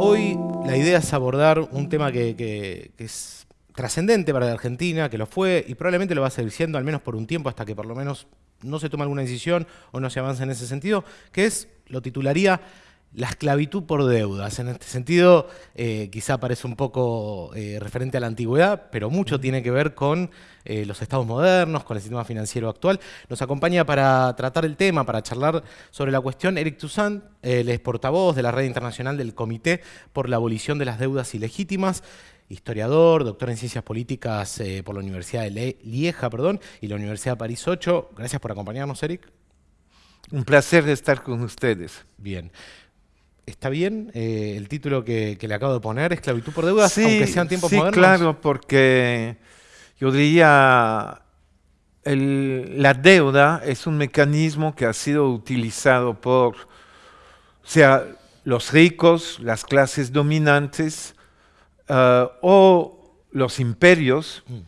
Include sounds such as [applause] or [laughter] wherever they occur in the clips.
Hoy la idea es abordar un tema que, es trascendente para la Argentina, que lo fue y probablemente lo va a seguir siendo, al menos por un tiempo, hasta que por lo menos no se tome alguna decisión o no se avance en ese sentido, que es, lo titularía, la esclavitud por deudas. En este sentido, eh, quizá parece un poco eh, referente a la antigüedad, pero mucho tiene que ver con eh, los estados modernos, con el sistema financiero actual. Nos acompaña para tratar el tema, para charlar sobre la cuestión, Eric Toussaint, él es portavoz de la Red Internacional del Comité por la Abolición de las Deudas Ilegítimas, historiador, doctor en Ciencias Políticas por la Universidad de Le- Lieja perdón, y la Universidad de París 8. Gracias por acompañarnos, Eric. Un placer estar con ustedes. Bien. ¿Está bien eh, el título que, que le acabo de poner, Esclavitud por Deudas, aunque sean tiempos sí, modernos? claro, porque yo diría, el- la deuda es un mecanismo que ha sido utilizado por, o sea, los ricos, las clases dominantes eh, o los imperios Mm.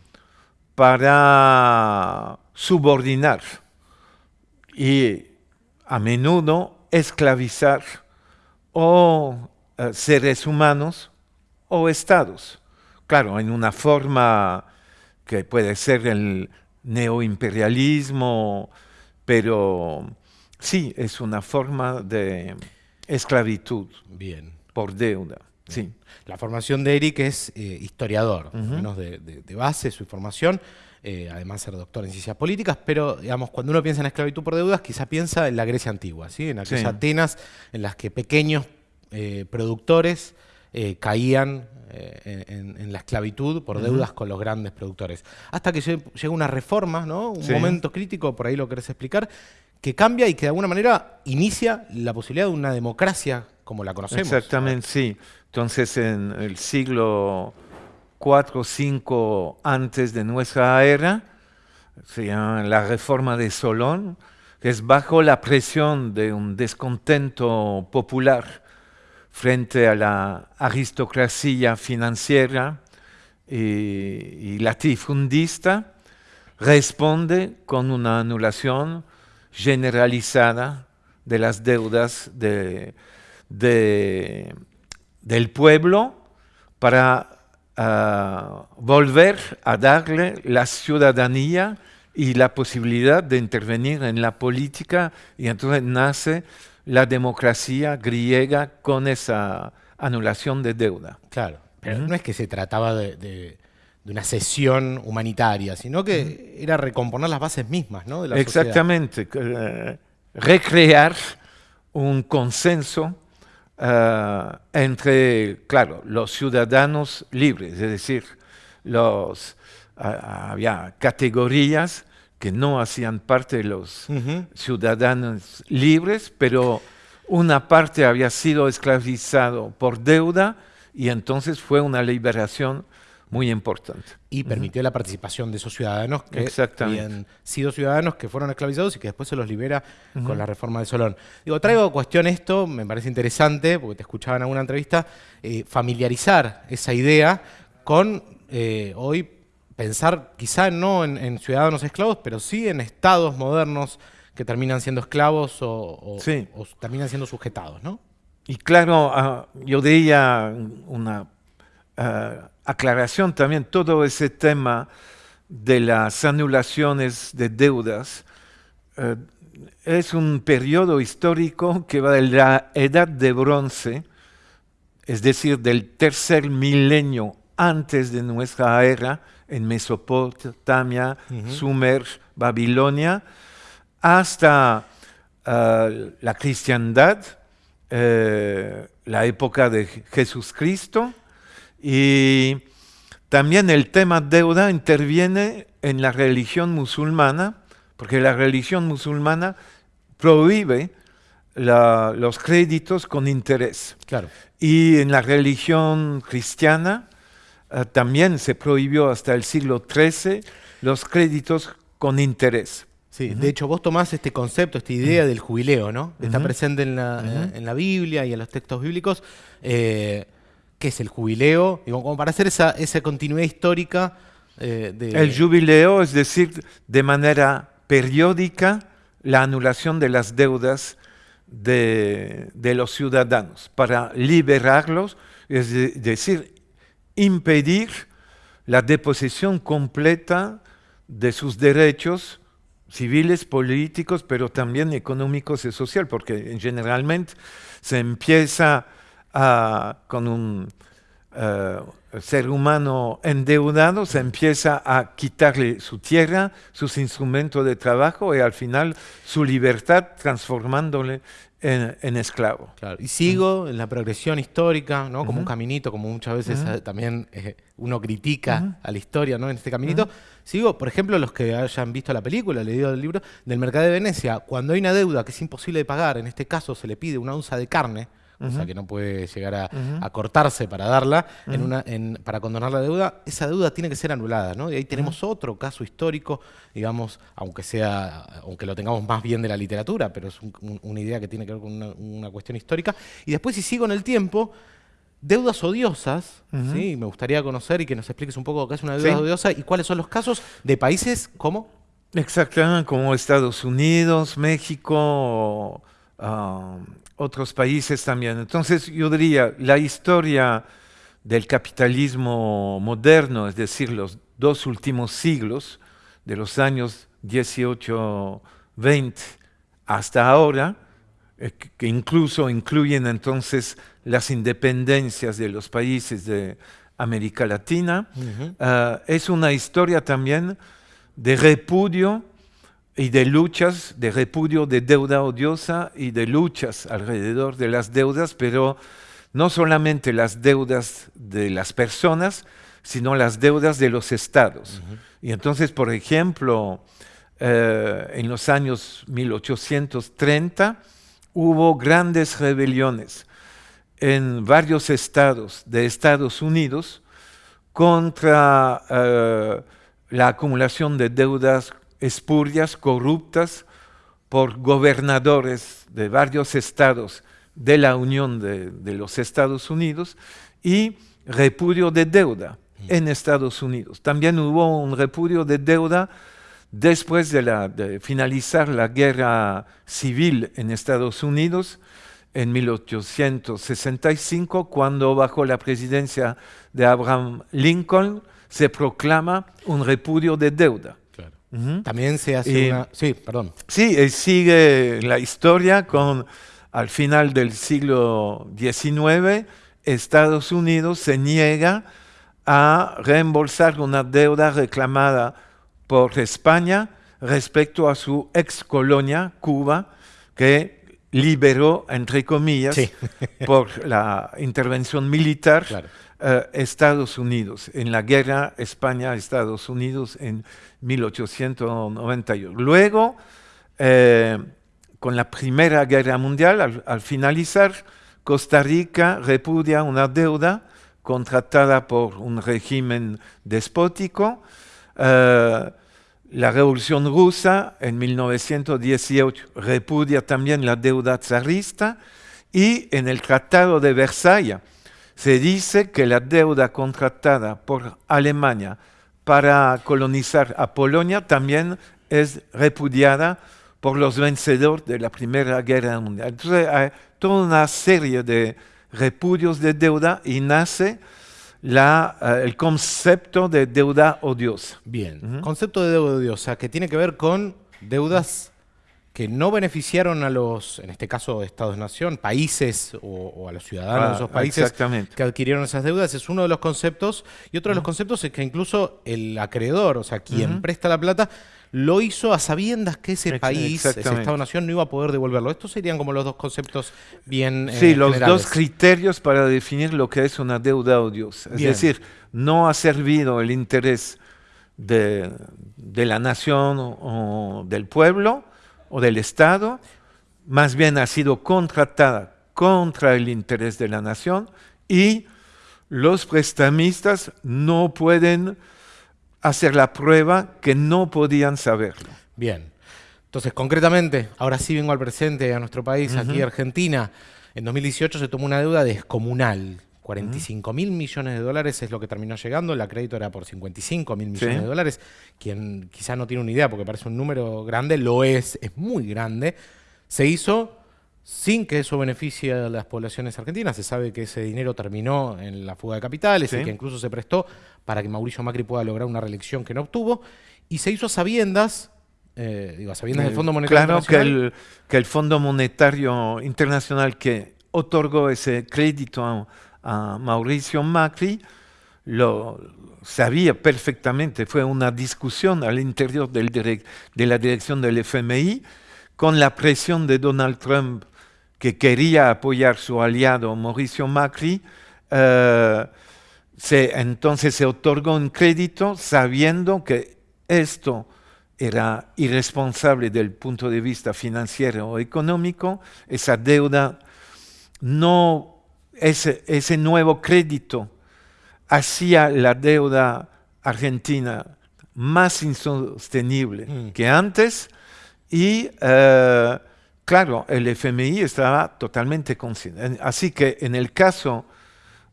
para subordinar y a menudo esclavizar o eh, seres humanos o estados. Claro, en una forma que puede ser el neoimperialismo, pero sí, es una forma de esclavitud Bien. por deuda. Sí. La formación de Eric es eh, historiador, al Ujú. menos de, de- de base, su formación, eh, además ser doctor en ciencias políticas, pero digamos, cuando uno piensa en esclavitud por deudas, quizá piensa en la Grecia antigua, ¿sí? en aquellas Sí. Atenas en las que pequeños eh, productores eh, caían eh, en, en la esclavitud por deudas con los grandes productores. Hasta que lle- llega una reforma, ¿no? un Sí. momento crítico, por ahí lo querés explicar, que cambia y que de alguna manera inicia la posibilidad de una democracia como la conocemos. Exactamente, sí. Entonces, en el siglo 4 o 5 antes de nuestra era, se llama la reforma de Solón, que es bajo la presión de un descontento popular frente a la aristocracia financiera y, latifundista, responde con una anulación generalizada de las deudas de, de- del pueblo para ah, volver a darle la ciudadanía y la posibilidad de intervenir en la política y entonces nace la democracia griega con esa anulación de deuda. Claro, pero no es que se trataba de, de- de una sesión humanitaria, sino que era recomponer las bases mismas ¿no? de la sociedad. Exactamente, que, eh, recrear un consenso eh, entre, claro, los ciudadanos libres, es decir, los, ah, había categorías que no hacían parte de los ciudadanos libres, pero una parte había sido esclavizado por deuda y entonces fue una liberación muy importante. Y permitió la participación de esos ciudadanos que habían sido ciudadanos que fueron esclavizados y que después se los libera con la reforma de Solón. Digo, traigo a cuestión esto, me parece interesante, porque te escuchaba en alguna entrevista, eh, familiarizar esa idea con eh, hoy pensar quizá no en, en ciudadanos esclavos, pero sí en estados modernos que terminan siendo esclavos o, o- Sí. o terminan siendo sujetados, ¿no? Y claro, ah, yo diría una ah, aclaración también, todo ese tema de las anulaciones de deudas eh, es un periodo histórico que va de la edad de bronce, es decir, del tercer milenio antes de nuestra era, en Mesopotamia, Ujú. Sumer, Babilonia, hasta ah, la cristiandad, eh, la época de Jesucristo, y también el tema deuda interviene en la religión musulmana, porque la religión musulmana prohíbe la- los créditos con interés. Claro. Y en la religión cristiana eh, también se prohibió hasta el siglo XIII los créditos con interés. Sí, de hecho vos tomás este concepto, esta idea del jubileo, ¿no? Está presente en la, en la Biblia y en los textos bíblicos. Eh, ¿Qué es el jubileo? Como para hacer esa, esa continuidad histórica eh. El jubileo, es decir, de manera periódica, la anulación de las deudas de, de los ciudadanos, para liberarlos, es de- decir, impedir la deposición completa de sus derechos civiles, políticos, pero también económicos y social, porque generalmente se empieza a- con un eh, ser humano endeudado, se empieza a quitarle su tierra, sus instrumentos de trabajo y al final su libertad transformándole en, en esclavo. Claro, Y sigo en la progresión histórica, ¿no? Como un caminito, como muchas veces eh, también eh, uno critica a la historia, ¿no? En este caminito. Sigo, por ejemplo, los que hayan visto la película, leído el libro, del mercado de Venecia. Cuando hay una deuda que es imposible de pagar, en este caso se le pide una onza de carne, o sea que no puede llegar a, a cortarse para darla, en una, en- para condonar la deuda, esa deuda tiene que ser anulada, ¿no? Y ahí tenemos otro caso histórico, digamos, aunque sea, aunque lo tengamos más bien de la literatura, pero es un- un- una idea que tiene que ver con una, una cuestión histórica. Y después, si sigo en el tiempo, deudas odiosas, ¿sí? Me gustaría conocer y que nos expliques un poco qué es una deuda Sí. odiosa y cuáles son los casos de países como... Exactamente, como Estados Unidos, México, ah, otros países también. Entonces yo diría, la historia del capitalismo moderno, es decir, los dos últimos siglos, de los años 18, 20 hasta ahora, eh, que- incluso incluyen entonces las independencias de los países de América Latina, ah, es una historia también de repudio y de luchas, de repudio de deuda odiosa y de luchas alrededor de las deudas, pero no solamente las deudas de las personas, sino las deudas de los estados. Y entonces, por ejemplo, eh, en los años 1830 hubo grandes rebeliones en varios estados de Estados Unidos contra eh, la acumulación de deudas espurias, corruptas, por gobernadores de varios estados de la Unión de, de los Estados Unidos y repudio de deuda en Estados Unidos. También hubo un repudio de deuda después de, la- de finalizar la guerra civil en Estados Unidos en 1865, cuando bajo la presidencia de Abraham Lincoln se proclama un repudio de deuda. También se hace Y- una... Sí, perdón. Sí, eh, sigue la historia con, al final del siglo XIX, Estados Unidos se niega a reembolsar una deuda reclamada por España respecto a su ex colonia, Cuba, que liberó, entre comillas, Sí. por la intervención militar, Claro. Eh, Estados Unidos, en la guerra España-Estados Unidos en 1898. Luego, eh, con la Primera Guerra Mundial, al, al finalizar, Costa Rica repudia una deuda contratada por un régimen despótico. Eh, la Revolución Rusa en 1918 repudia también la deuda zarista y en el Tratado de Versalles se dice que la deuda contratada por Alemania para colonizar a Polonia también es repudiada por los vencedores de la Primera Guerra Mundial. Entonces hay toda una serie de repudios de deuda y nace la, eh, el concepto de deuda odiosa. Bien. Concepto de deuda odiosa que tiene que ver con deudas que no beneficiaron a los, en este caso, estados-nación, países o, o a los ciudadanos de Ah, esos países que adquirieron esas deudas. Es uno de los conceptos. Y otro de los conceptos es que incluso el acreedor, o sea, quien presta la plata, lo hizo a sabiendas que ese país, ese. Estado-nación, no iba a poder devolverlo. Estos serían como los dos conceptos bien eh, Sí, los generales. dos criterios para definir lo que es una deuda odiosa. Es Bien. decir, no ha servido el interés de, de la nación o del pueblo o del Estado, más bien ha sido contratada contra el interés de la nación y los prestamistas no pueden hacer la prueba que no podían saberlo. Bien. Entonces, concretamente, ahora sí vengo al presente, a nuestro país, aquí Argentina. En 2018 se tomó una deuda descomunal. 45 mil millones de dólares es lo que terminó llegando. El crédito era por 55 mil millones Sí. de dólares. Quien quizá no tiene una idea porque parece un número grande, lo es, es muy grande. Se hizo sin que eso beneficie a las poblaciones argentinas. Se sabe que ese dinero terminó en la fuga de capitales y que incluso se prestó para que Mauricio Macri pueda lograr una reelección que no obtuvo. Y se hizo a sabiendas, eh, digo, a sabiendas del Fondo Monetario claro que el, que el Fondo Monetario Internacional que otorgó ese crédito a, a Mauricio Macri lo sabía perfectamente. Fue una discusión al interior de la dirección del FMI con la presión de Donald Trump que quería apoyar su aliado Mauricio Macri, eh, entonces se otorgó un crédito sabiendo que esto era irresponsable del punto de vista financiero o económico, esa deuda, no, ese, ese nuevo crédito hacía la deuda argentina más insostenible mm. que antes y eh, Claro, el FMI estaba totalmente consciente. Así que en el caso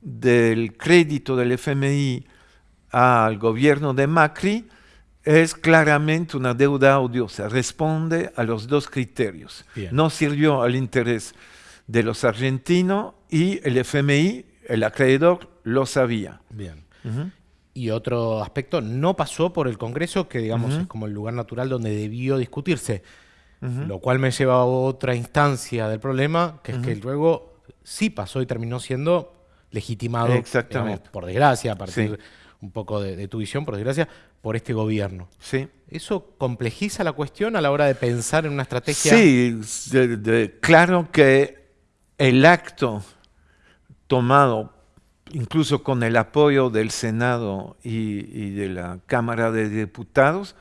del crédito del FMI al gobierno de Macri, es claramente una deuda odiosa, responde a los dos criterios. No sirvió al interés de los argentinos y el FMI, el acreedor, lo sabía. Bien. Y otro aspecto, no pasó por el Congreso, que digamos es como el lugar natural donde debió discutirse. Lo cual me lleva a otra instancia del problema, que es que luego sí pasó y terminó siendo legitimado, por desgracia, a partir un poco de, tu visión, por desgracia, por este gobierno. Sí. ¿Eso complejiza la cuestión a la hora de pensar en una estrategia? Sí, claro que el acto tomado incluso con el apoyo del Senado y, de la Cámara de Diputados,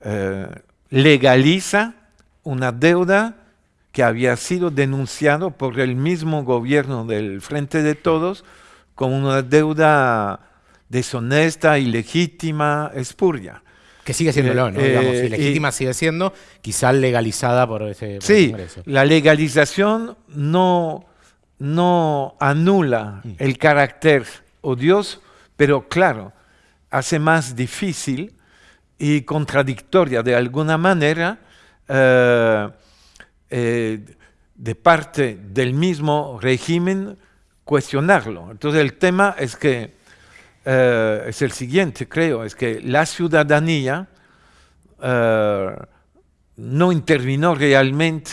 eh, legaliza una deuda que había sido denunciado por el mismo gobierno del Frente de Todos como una deuda deshonesta, ilegítima, espuria. Que sigue siendo ¿no? Eh, digamos, eh, ilegítima sigue siendo, quizá legalizada por ese sí, la legalización no, no anula mm. el carácter odioso, pero claro, hace más difícil y contradictoria de alguna manera eh, eh, de parte del mismo régimen cuestionarlo. Entonces el tema es que eh, es el siguiente, creo, es que la ciudadanía no intervino realmente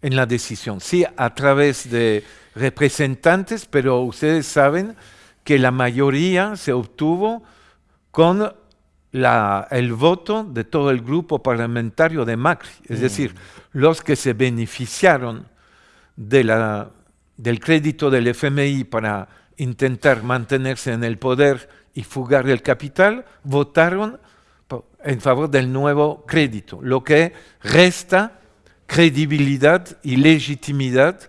en la decisión, sí a través de representantes, pero ustedes saben que la mayoría se obtuvo con el voto de todo el grupo parlamentario de Macri, es mm. decir, los que se beneficiaron de la, del crédito del FMI para intentar mantenerse en el poder y fugar el capital, votaron en favor del nuevo crédito, lo que resta credibilidad y legitimidad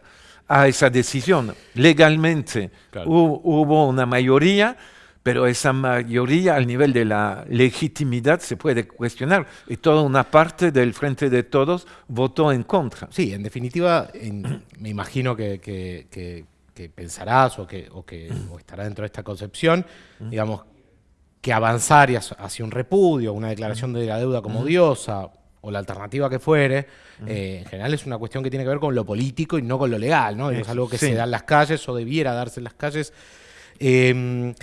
a esa decisión. Legalmente hubo una mayoría, pero esa mayoría al nivel de la legitimidad se puede cuestionar y toda una parte del Frente de Todos votó en contra. Sí, en definitiva, me imagino que, pensarás o que, estará dentro de esta concepción, digamos, que avanzar hacia un repudio, una declaración de la deuda como diosa o la alternativa que fuere, eh, en general es una cuestión que tiene que ver con lo político y no con lo legal, ¿no? Es algo que se da en las calles o debiera darse en las calles. Em,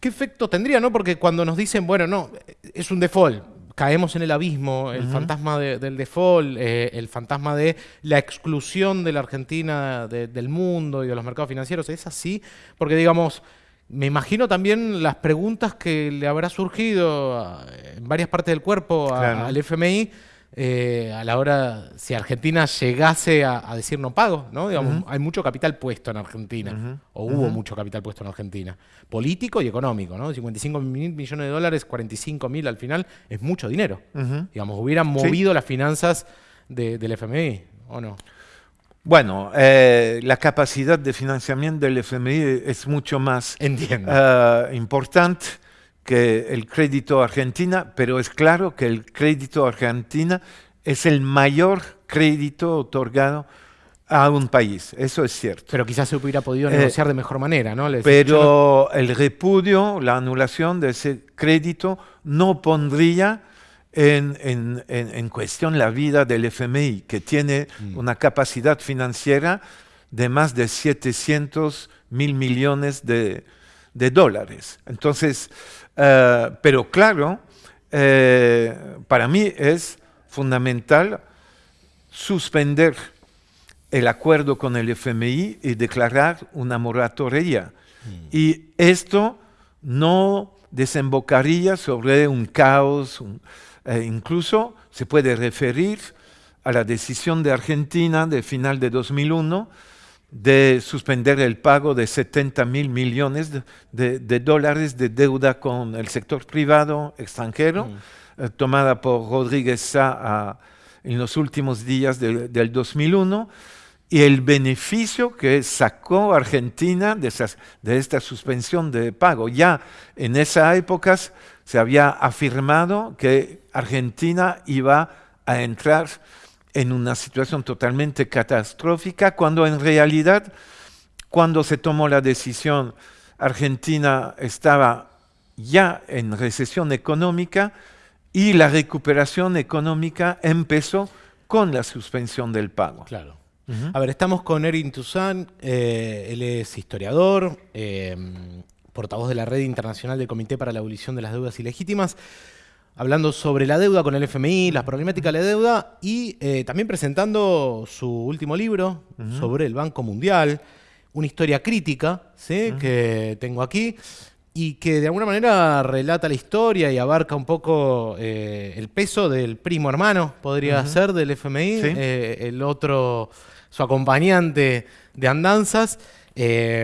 ¿Qué efecto tendría, no? Porque cuando nos dicen, bueno, no, es un default, caemos en el abismo, el fantasma del default, eh, el fantasma de la exclusión de la Argentina del mundo y de los mercados financieros, ¿es así? Porque, digamos, me imagino también las preguntas que le habrá surgido en varias partes del cuerpo al FMI eh, a la hora, si Argentina llegase a, decir no pago, ¿no? Digamos, hay mucho capital puesto en Argentina, o hubo mucho capital puesto en Argentina, político y económico, ¿no? 55 mil millones de dólares, 45 mil al final, es mucho dinero. Digamos, hubieran movido las finanzas del FMI, ¿o no? Bueno, eh, la capacidad de financiamiento del FMI es mucho más eh, importante que el crédito argentina, pero es claro que el crédito argentina es el mayor crédito otorgado a un país, eso es cierto. Pero quizás se hubiera podido eh, negociar de mejor manera, ¿no? pero el repudio, la anulación de ese crédito no pondría en, cuestión la vida del FMI, que tiene mm. una capacidad financiera de más de 700 mil millones de, dólares. Entonces, eh, pero claro, eh, para mí es fundamental suspender el acuerdo con el FMI y declarar una moratoria. Mm. Y esto no desembocaría sobre un caos, eh, incluso se puede referir a la decisión de Argentina de final de 2001 de suspender el pago de 70 mil millones de, dólares de deuda con el sector privado extranjero, mm. eh, tomada por Rodríguez Sá en los últimos días del 2001, y el beneficio que sacó Argentina de, de esta suspensión de pago. Ya en esa época se había afirmado que Argentina iba a entrar en una situación totalmente catastrófica, cuando en realidad, cuando se tomó la decisión, Argentina estaba ya en recesión económica y la recuperación económica empezó con la suspensión del pago. Claro. A ver, estamos con Erin Toussaint, eh, él es historiador, em, portavoz de la Red Internacional del Comité para la Abolición de las Deudas Ilegítimas hablando sobre la deuda con el FMI, las problemáticas de la deuda y eh, también presentando su último libro sobre el Banco Mundial, una historia crítica ¿sí? que tengo aquí y que de alguna manera relata la historia y abarca un poco eh, el peso del primo hermano, podría ser, del FMI, eh, el otro, su acompañante de andanzas. ¿qué,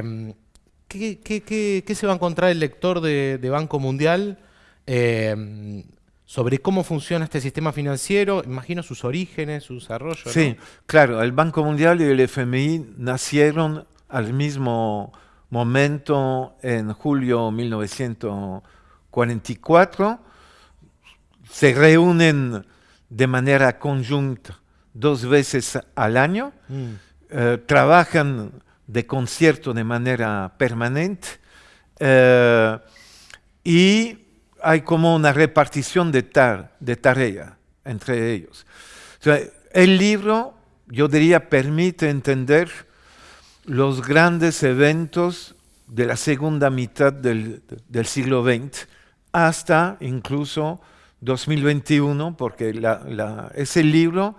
se va a encontrar el lector de, de Banco Mundial? Sobre cómo funciona este sistema financiero, imagino sus orígenes, su desarrollo. Sí, claro, el Banco Mundial y el FMI nacieron al mismo momento en julio de 1944, se reúnen de manera conjunta dos veces al año, mm. eh, trabajan de concierto de manera permanente eh, y hay como una repartición de, de tarea entre ellos. el libro, yo diría, permite entender los grandes eventos de la segunda mitad del, siglo XX hasta incluso 2021, porque ese libro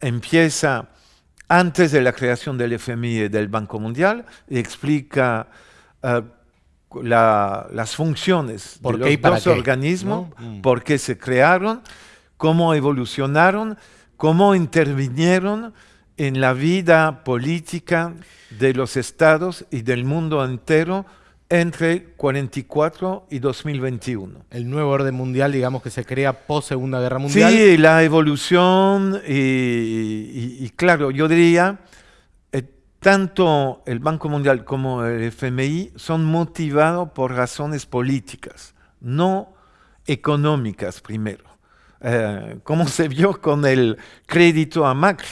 empieza antes de la creación del FMI y del Banco Mundial y explica uh, las funciones de los dos organismos, mm. por qué se crearon, cómo evolucionaron, cómo intervinieron en la vida política de los estados y del mundo entero entre 44 y 2021. El nuevo orden mundial, digamos, que se crea post Segunda Guerra Mundial. Sí, la evolución y claro, yo diría tanto el Banco Mundial como el FMI son motivados por razones políticas, no económicas primero. Eh, como se vio con el crédito a Macri,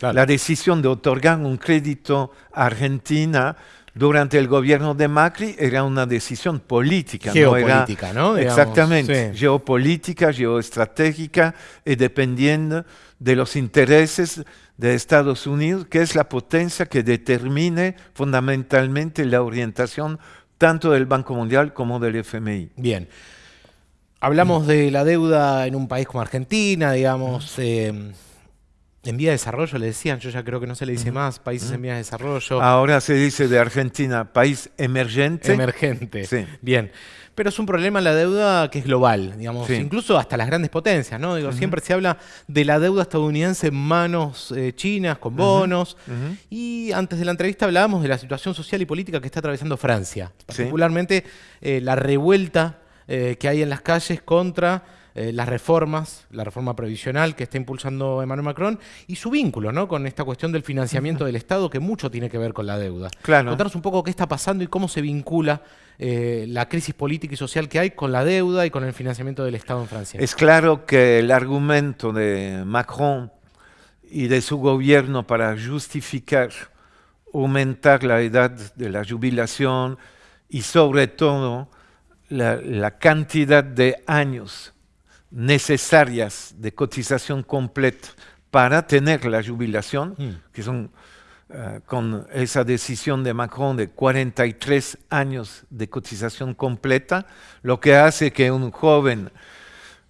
la decisión de otorgar un crédito a Argentina durante el gobierno de Macri era una decisión política. Geopolítica, ¿no? exactamente, geopolítica, geoestratégica y dependiendo de los intereses de Estados Unidos, que es la potencia que determine fundamentalmente la orientación tanto del Banco Mundial como del FMI. Bien. Hablamos de la deuda en un país como Argentina, digamos, eh, en vía de desarrollo, le decían, yo ya creo que no se le dice más, países en vía de desarrollo. Ahora se dice de Argentina, país emergente. Emergente, sí. Bien. Pero es un problema la deuda que es global, digamos, incluso hasta las grandes potencias, ¿no? Digo, siempre se habla de la deuda estadounidense en manos eh, chinas, con bonos. Y antes de la entrevista hablábamos de la situación social y política que está atravesando Francia, particularmente eh, la revuelta eh, que hay en las calles contra eh, las reformas, la reforma previsional que está impulsando Emmanuel Macron y su vínculo ¿no? con esta cuestión del financiamiento del Estado que mucho tiene que ver con la deuda. Claro. Contarnos un poco qué está pasando y cómo se vincula eh, la crisis política y social que hay con la deuda y con el financiamiento del Estado en Francia. Es claro que el argumento de Macron y de su gobierno para justificar aumentar la edad de la jubilación y sobre todo la, la cantidad de años necesarias de cotización completa para tener la jubilación, Mm. que son eh, con esa decisión de Macron de 43 años de cotización completa, lo que hace que un joven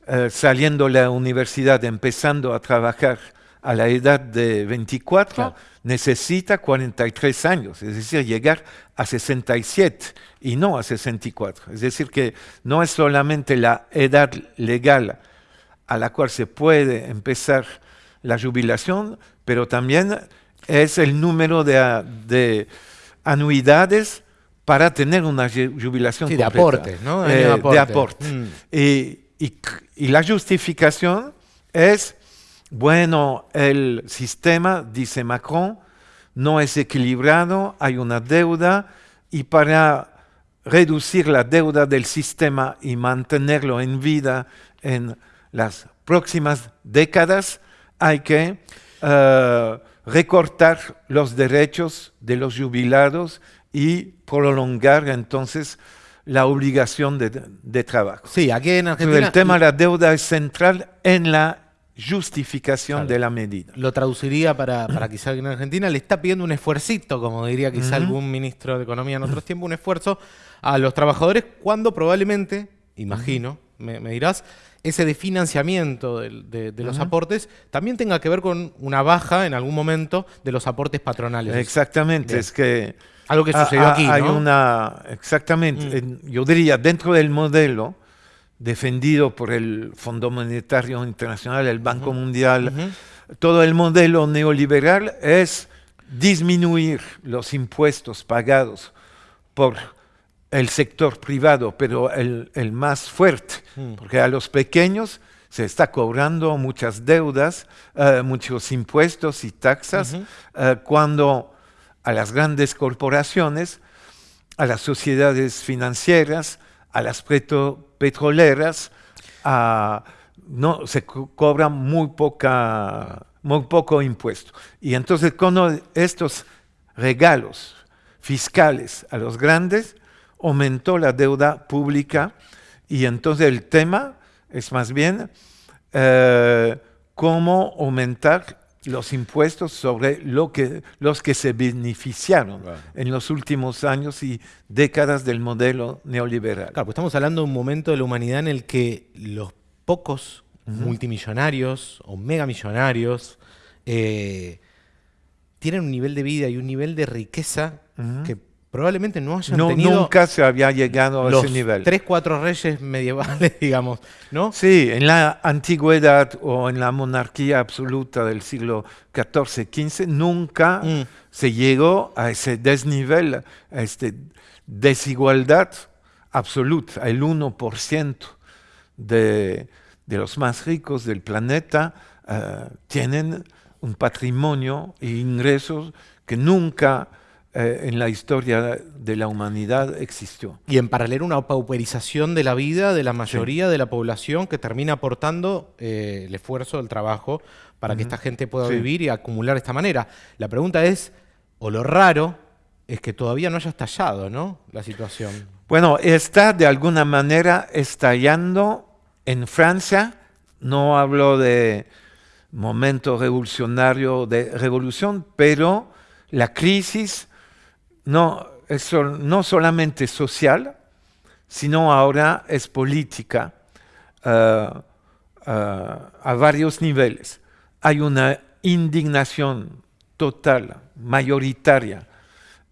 eh, saliendo de la universidad, empezando a trabajar a la edad de 24, Claro. necesita 43 años, es decir, llegar a 67 y no a 64. Es decir, que no es solamente la edad legal a la cual se puede empezar la jubilación, pero también es el número de, de anuidades para tener una ju- jubilación Sí, de aportes, ¿no? Eh, de aporte. de aporte. Mm. Y, y la justificación es, bueno, el sistema, dice Macron, no es equilibrado, hay una deuda y para reducir la deuda del sistema y mantenerlo en vida en las próximas décadas, hay que eh, recortar los derechos de los jubilados y prolongar entonces la obligación de, de trabajo. Sí, aquí en Argentina el tema de la deuda es central en la justificación Claro. de la medida. lo traduciría para, para quizá alguien en Argentina, le está pidiendo un esfuercito, como diría quizá algún ministro de Economía en otros tiempos, un esfuerzo a los trabajadores cuando probablemente, imagino, me, me dirás, ese de financiamiento del- de, de los aportes también tenga que ver con una baja en algún momento de los aportes patronales. Exactamente, Bien. es que Algo que sucedió aquí, hay ¿no? Mm. una, exactamente, en- yo diría dentro del modelo defendido por el Fondo Monetario Internacional, el Banco Mundial, todo el modelo neoliberal es disminuir los impuestos pagados por el sector privado, pero el, el más fuerte, porque a los pequeños se está cobrando muchas deudas, eh, muchos impuestos y taxas, eh, cuando a las grandes corporaciones, a las sociedades financieras, a las petro- petroleras, a- no, se co- cobra muy, poca, muy poco impuesto. Y entonces con estos regalos fiscales a los grandes, aumentó la deuda pública y entonces el tema es más bien eh, cómo aumentar los impuestos sobre lo que, los que se beneficiaron Claro. en los últimos años y décadas del modelo neoliberal. Claro, pues estamos hablando de un momento de la humanidad en el que los pocos multimillonarios o megamillonarios eh, tienen un nivel de vida y un nivel de riqueza que probablemente no hayan No, tenido nunca se había llegado a los ese nivel. tres, cuatro reyes medievales, [laughs] digamos, ¿no? Sí, en la antigüedad o en la monarquía absoluta del siglo XIV, XV, nunca Mm. se llegó a ese desnivel, a esta desigualdad absoluta. El 1% de, de los más ricos del planeta eh, tienen un patrimonio e ingresos que nunca eh, en la historia de la humanidad existió. Y en paralelo una pauperización de la vida de la mayoría de la población que termina aportando eh, el esfuerzo del trabajo para que esta gente pueda Sí. vivir y acumular de esta manera. La pregunta es, o lo raro, es que todavía no haya estallado, ¿no? La situación. Bueno, está de alguna manera estallando en Francia. No hablo de momento revolucionario, de revolución, pero la crisis no es no solamente social, sino ahora es política eh, eh, a varios niveles. Hay una indignación total, mayoritaria,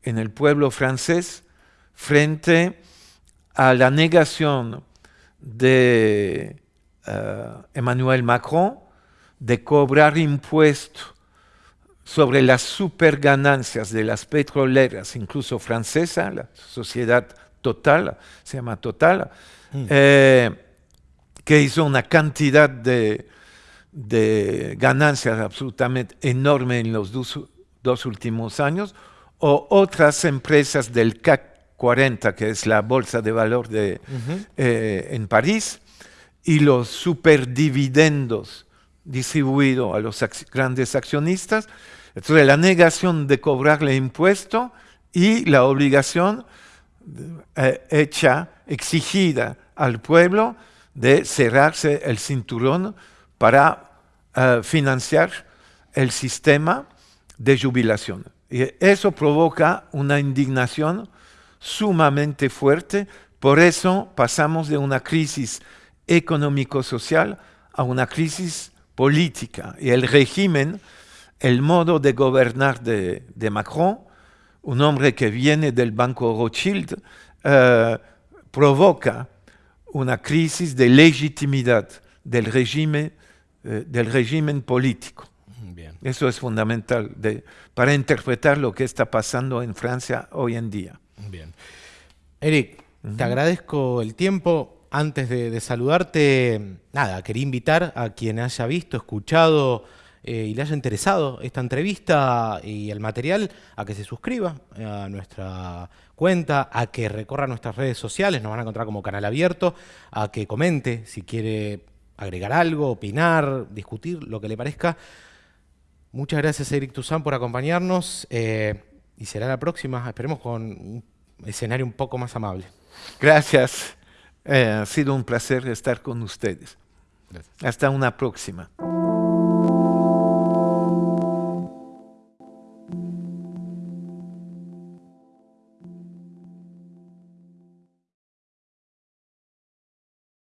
en el pueblo francés frente a la negación de eh, Emmanuel Macron de cobrar impuestos sobre las superganancias de las petroleras, incluso francesa, la sociedad Total, se llama Total, eh, que hizo una cantidad de, de ganancias absolutamente enorme en los dos, dos últimos años, o otras empresas del CAC 40, que es la bolsa de valor de, eh, en París, y los superdividendos distribuidos a los grandes accionistas. Entonces, la negación de cobrarle impuesto y la obligación eh, hecha, exigida al pueblo de cerrarse el cinturón para eh, financiar el sistema de jubilación. Y eso provoca una indignación sumamente fuerte, por eso pasamos de una crisis económico-social a una crisis política. Y el régimen, el modo de gobernar de, Macron, un hombre que viene del Banco Rothschild, eh, provoca una crisis de legitimidad del régimen, eh, del régimen político. Eso es fundamental para interpretar lo que está pasando en Francia hoy en día. Bien. Eric, te agradezco el tiempo. Antes de, saludarte, nada, quería invitar a quien haya visto, escuchado eh, y le haya interesado esta entrevista y el material a que se suscriba a nuestra cuenta, a que recorra nuestras redes sociales, nos van a encontrar como canal abierto, a que comente si quiere agregar algo, opinar, discutir, lo que le parezca. Muchas gracias, Eric Tuzán, por acompañarnos eh, y será la próxima, esperemos con un escenario un poco más amable. Gracias. Eh, ha sido un placer estar con ustedes. Hasta una próxima.